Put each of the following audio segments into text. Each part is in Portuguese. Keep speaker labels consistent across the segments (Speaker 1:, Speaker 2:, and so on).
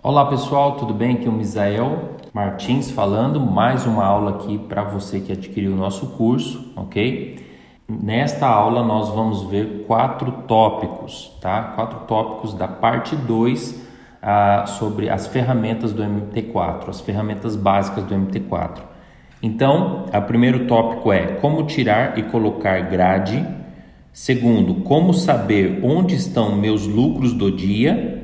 Speaker 1: Olá pessoal, tudo bem? Aqui é o Misael Martins falando, mais uma aula aqui para você que adquiriu o nosso curso, ok? Nesta aula nós vamos ver quatro tópicos, tá? Quatro tópicos da parte 2 ah, sobre as ferramentas do MT4, as ferramentas básicas do MT4. Então, o primeiro tópico é como tirar e colocar grade. Segundo, como saber onde estão meus lucros do dia.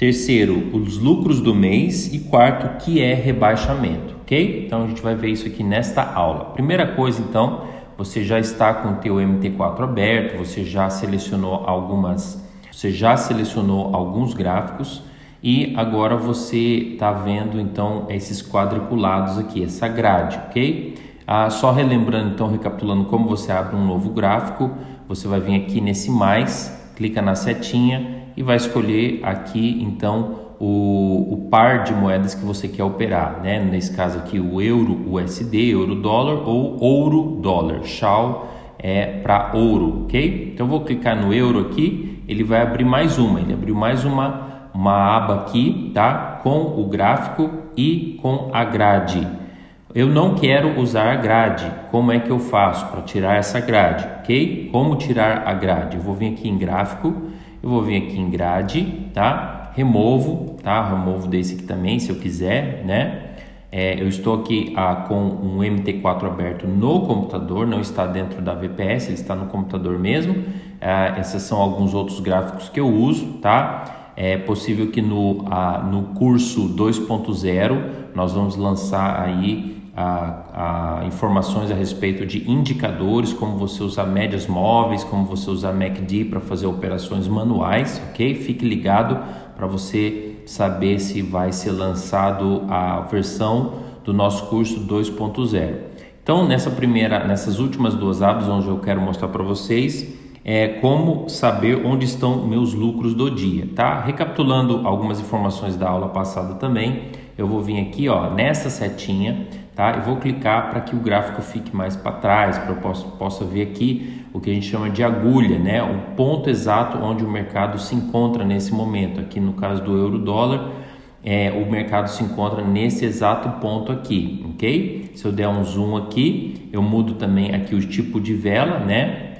Speaker 1: Terceiro, os lucros do mês. E quarto, que é rebaixamento, ok? Então a gente vai ver isso aqui nesta aula. Primeira coisa, então, você já está com o teu MT4 aberto, você já selecionou algumas, você já selecionou alguns gráficos e agora você está vendo então esses quadriculados aqui, essa grade, ok? Ah, só relembrando então, recapitulando como você abre um novo gráfico, você vai vir aqui nesse mais, clica na setinha e vai escolher aqui então o, o, par de moedas que você quer operar, né? Nesse caso aqui o euro USD, euro dólar ou ouro dólar. Shall é para ouro, ok? Então eu vou clicar no euro aqui, ele vai abrir mais uma, ele abriu mais uma uma aba aqui, tá? Com o gráfico e com a grade. Eu não quero usar a grade. Como é que eu faço para tirar essa grade, ok? Como tirar a grade? Eu vou vir aqui em gráfico eu vou vir aqui em grade, tá? Removo, tá? Removo desse aqui também, se eu quiser, né? É, eu estou aqui ah, com um MT4 aberto no computador, não está dentro da VPS, ele está no computador mesmo. Ah, esses são alguns outros gráficos que eu uso, tá? É possível que no, ah, no curso 2.0 nós vamos lançar aí a, a, informações a respeito de indicadores, como você usar médias móveis, como você usar MACD para fazer operações manuais, ok? Fique ligado para você saber se vai ser lançado a versão do nosso curso 2.0. Então, nessa primeira, nessas últimas duas abas, onde eu quero mostrar para vocês é como saber onde estão meus lucros do dia, tá? Recapitulando algumas informações da aula passada também, eu vou vir aqui, ó, nessa setinha tá? Eu vou clicar para que o gráfico fique mais para trás, para eu possa, possa ver aqui o que a gente chama de agulha, né? O ponto exato onde o mercado se encontra nesse momento. Aqui no caso do euro dólar, é, o mercado se encontra nesse exato ponto aqui, ok? Se eu der um zoom aqui, eu mudo também aqui o tipo de vela, né?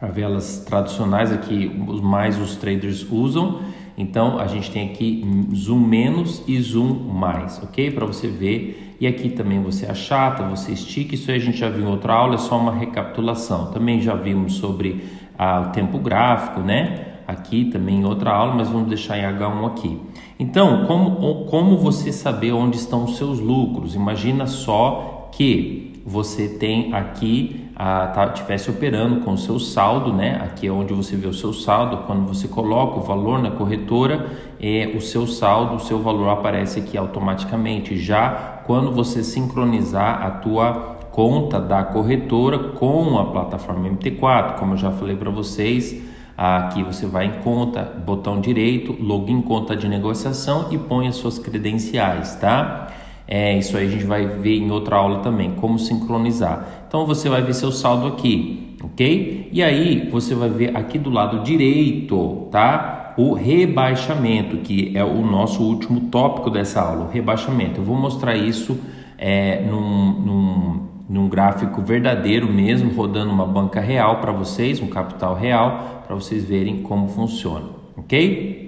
Speaker 1: As velas tradicionais aqui, mais os traders usam. Então a gente tem aqui zoom menos e zoom mais, ok? Para você ver e aqui também você achata, você estica, isso aí a gente já viu em outra aula, é só uma recapitulação. Também já vimos sobre ah, o tempo gráfico, né? Aqui também em outra aula, mas vamos deixar em H1 aqui. Então, como, como você saber onde estão os seus lucros? Imagina só que você tem aqui ah, tá, tivesse operando com o seu saldo, né? Aqui é onde você vê o seu saldo. Quando você coloca o valor na corretora, é, o seu saldo, o seu valor aparece aqui automaticamente. Já quando você sincronizar a tua conta da corretora com a plataforma MT4, como eu já falei para vocês, aqui você vai em conta, botão direito, login conta de negociação e põe as suas credenciais, tá? É, isso aí a gente vai ver em outra aula também, como sincronizar. Então você vai ver seu saldo aqui, ok? E aí você vai ver aqui do lado direito, tá? O rebaixamento, que é o nosso último tópico dessa aula, o rebaixamento. Eu vou mostrar isso é, num, num, num gráfico verdadeiro mesmo, rodando uma banca real para vocês, um capital real, para vocês verem como funciona, ok?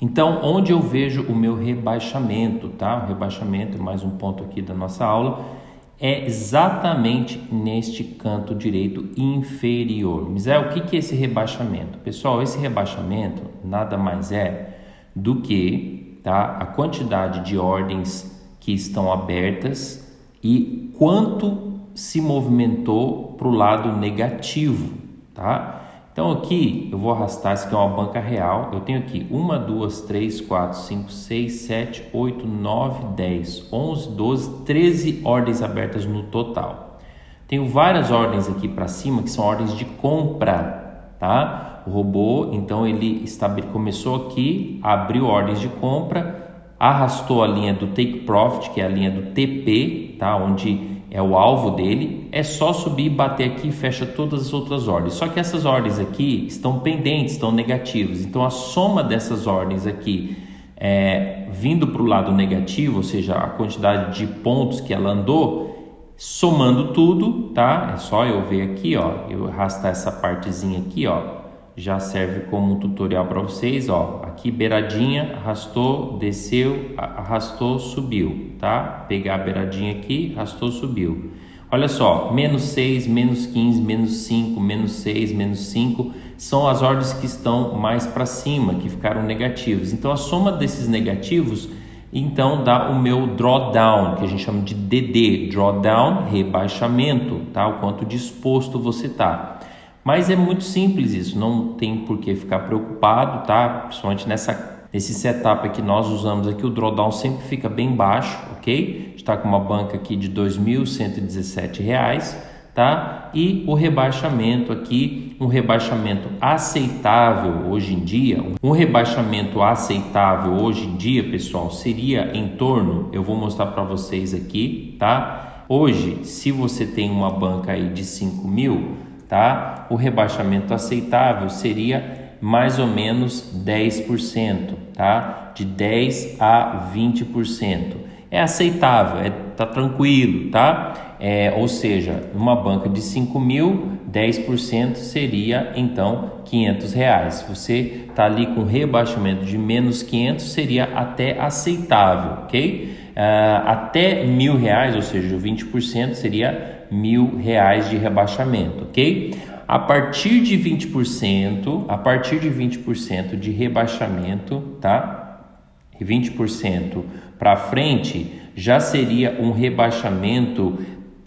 Speaker 1: Então, onde eu vejo o meu rebaixamento, tá? O rebaixamento, mais um ponto aqui da nossa aula, é exatamente neste canto direito inferior. Misael, o que é esse rebaixamento? Pessoal, esse rebaixamento nada mais é do que tá, a quantidade de ordens que estão abertas e quanto se movimentou para o lado negativo, tá? Então aqui eu vou arrastar, isso aqui é uma banca real, eu tenho aqui 1, 2, 3, 4, 5, 6, 7, 8, 9, 10, 11, 12, 13 ordens abertas no total. Tenho várias ordens aqui para cima que são ordens de compra, tá? O robô, então ele começou aqui, abriu ordens de compra, arrastou a linha do take profit, que é a linha do TP, tá? Onde é o alvo dele, é só subir e bater aqui e fecha todas as outras ordens. Só que essas ordens aqui estão pendentes, estão negativas. Então a soma dessas ordens aqui é, vindo para o lado negativo, ou seja, a quantidade de pontos que ela andou, somando tudo, tá? É só eu ver aqui, ó, eu arrastar essa partezinha aqui, ó, já serve como tutorial para vocês, ó. Aqui beiradinha, arrastou, desceu, arrastou, subiu, tá? Pegar a beiradinha aqui, arrastou, subiu. Olha só, menos 6, menos 15, menos 5, menos 6, menos 5 são as ordens que estão mais para cima, que ficaram negativos. Então a soma desses negativos então dá o meu drawdown, que a gente chama de DD, drawdown, rebaixamento, tá? O quanto disposto você está. Mas é muito simples isso, não tem por que ficar preocupado, tá? Principalmente nessa, nesse setup que nós usamos aqui, o drawdown sempre fica bem baixo, ok? Está com uma banca aqui de R$ 2.117, tá? E o rebaixamento aqui, um rebaixamento aceitável hoje em dia, um rebaixamento aceitável hoje em dia, pessoal, seria em torno, eu vou mostrar para vocês aqui, tá? Hoje, se você tem uma banca aí de 5 mil, tá? O rebaixamento aceitável seria mais ou menos 10%, tá? De 10 a 20%. É aceitável, é, tá tranquilo, tá? É, ou seja, numa banca de 5 mil, 10% seria então 500 reais. Você tá ali com rebaixamento de menos 500 seria até aceitável, ok? Uh, até mil reais, ou seja, 20% seria mil reais de rebaixamento, ok? A partir de 20%, a partir de 20% de rebaixamento, tá? 20% para frente já seria um rebaixamento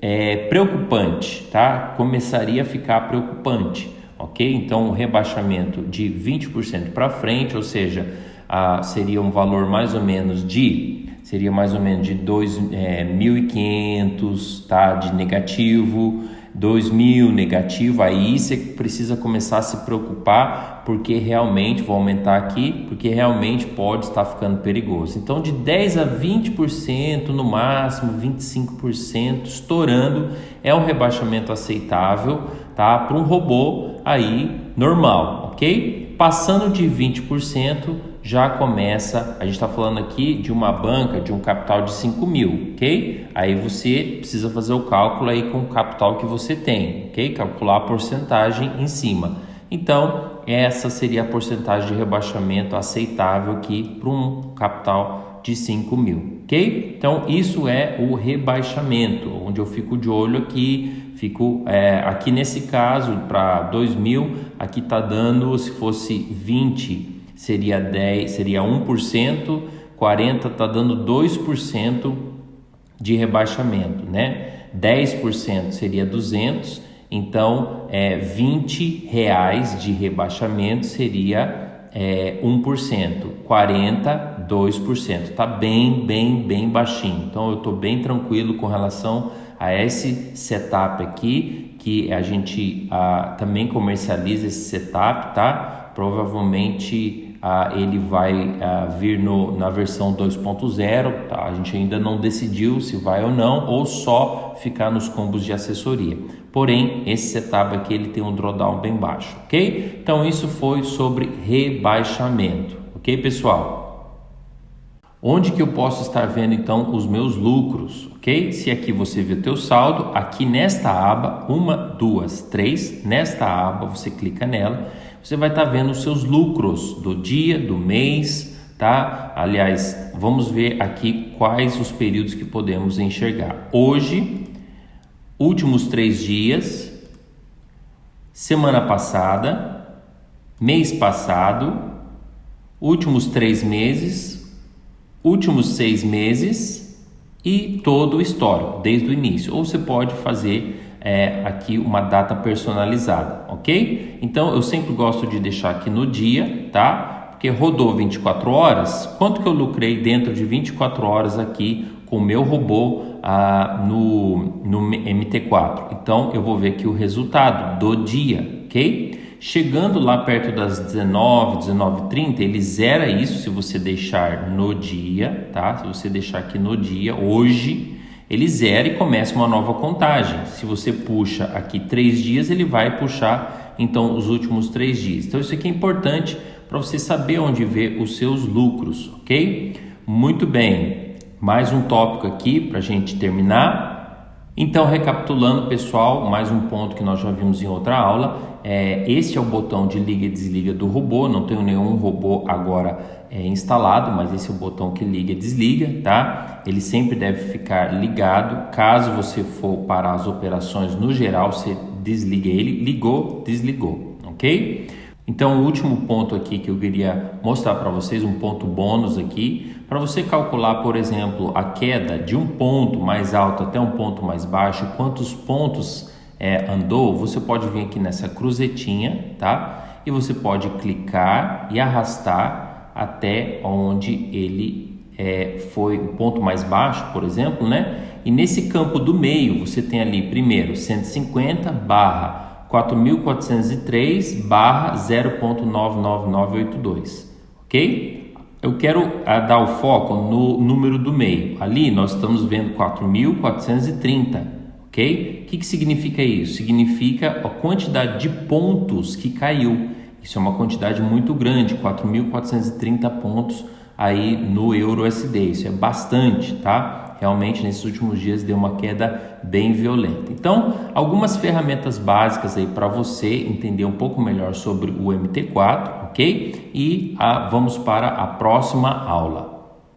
Speaker 1: é, preocupante, tá? Começaria a ficar preocupante, ok? Então, um rebaixamento de 20% para frente, ou seja, a, seria um valor mais ou menos de seria mais ou menos de 2.500 é, tá, de negativo, 2.000 negativo, aí você precisa começar a se preocupar porque realmente, vou aumentar aqui, porque realmente pode estar ficando perigoso. Então de 10 a 20%, no máximo 25%, estourando, é um rebaixamento aceitável, tá? Para um robô aí normal, ok? Passando de 20%, já começa, a gente está falando aqui de uma banca de um capital de 5 mil, ok? Aí você precisa fazer o cálculo aí com o capital que você tem, ok? Calcular a porcentagem em cima. Então, essa seria a porcentagem de rebaixamento aceitável aqui para um capital de 5 mil, ok? Então, isso é o rebaixamento, onde eu fico de olho aqui, fico é, aqui nesse caso para 2 mil, aqui está dando, se fosse 20 seria 10, seria 1%, 40 está dando 2% de rebaixamento, né? 10% seria 200, então é 20 reais de rebaixamento seria é, 1%, 40, 2%. Tá bem, bem, bem baixinho. Então eu estou bem tranquilo com relação a esse setup aqui, que a gente ah, também comercializa esse setup, tá? Provavelmente ah, ele vai ah, vir no, na versão 2.0, tá? a gente ainda não decidiu se vai ou não, ou só ficar nos combos de assessoria. Porém, esse setup aqui ele tem um drawdown bem baixo, ok? Então isso foi sobre rebaixamento, ok pessoal? Onde que eu posso estar vendo então os meus lucros, ok? Se aqui você vê o teu saldo, aqui nesta aba, uma, duas, três, nesta aba você clica nela você vai estar tá vendo os seus lucros do dia, do mês, tá? Aliás, vamos ver aqui quais os períodos que podemos enxergar. Hoje, últimos três dias, semana passada, mês passado, últimos três meses, últimos seis meses e todo o histórico, desde o início. Ou você pode fazer é, aqui uma data personalizada, ok? Então eu sempre gosto de deixar aqui no dia, tá? Porque rodou 24 horas, quanto que eu lucrei dentro de 24 horas aqui com o meu robô ah, no, no MT4? Então eu vou ver aqui o resultado do dia, ok? Chegando lá perto das 19, 19:30, ele zera isso se você deixar no dia, tá? Se você deixar aqui no dia, hoje, ele zera e começa uma nova contagem. Se você puxa aqui três dias, ele vai puxar então os últimos três dias. Então isso aqui é importante para você saber onde ver os seus lucros, ok? Muito bem, mais um tópico aqui para a gente terminar. Então, recapitulando, pessoal, mais um ponto que nós já vimos em outra aula. É, este é o botão de liga e desliga do robô. Não tenho nenhum robô agora é, instalado, mas esse é o botão que liga e desliga, tá? Ele sempre deve ficar ligado. Caso você for parar as operações no geral, você desliga ele. Ligou, desligou, ok? Então, o último ponto aqui que eu queria mostrar para vocês, um ponto bônus aqui, para você calcular, por exemplo, a queda de um ponto mais alto até um ponto mais baixo, quantos pontos é, andou, você pode vir aqui nessa cruzetinha, tá? E você pode clicar e arrastar até onde ele é, foi o ponto mais baixo, por exemplo, né? E nesse campo do meio, você tem ali primeiro 150 barra 4.403 barra 0.99982, ok? Eu quero uh, dar o foco no número do meio. Ali nós estamos vendo 4.430, ok? O que, que significa isso? Significa a quantidade de pontos que caiu. Isso é uma quantidade muito grande, 4.430 pontos aí no euro USD. Isso é bastante, tá? realmente nesses últimos dias deu uma queda bem violenta. Então, algumas ferramentas básicas aí para você entender um pouco melhor sobre o MT4, ok? E a, ah, vamos para a próxima aula.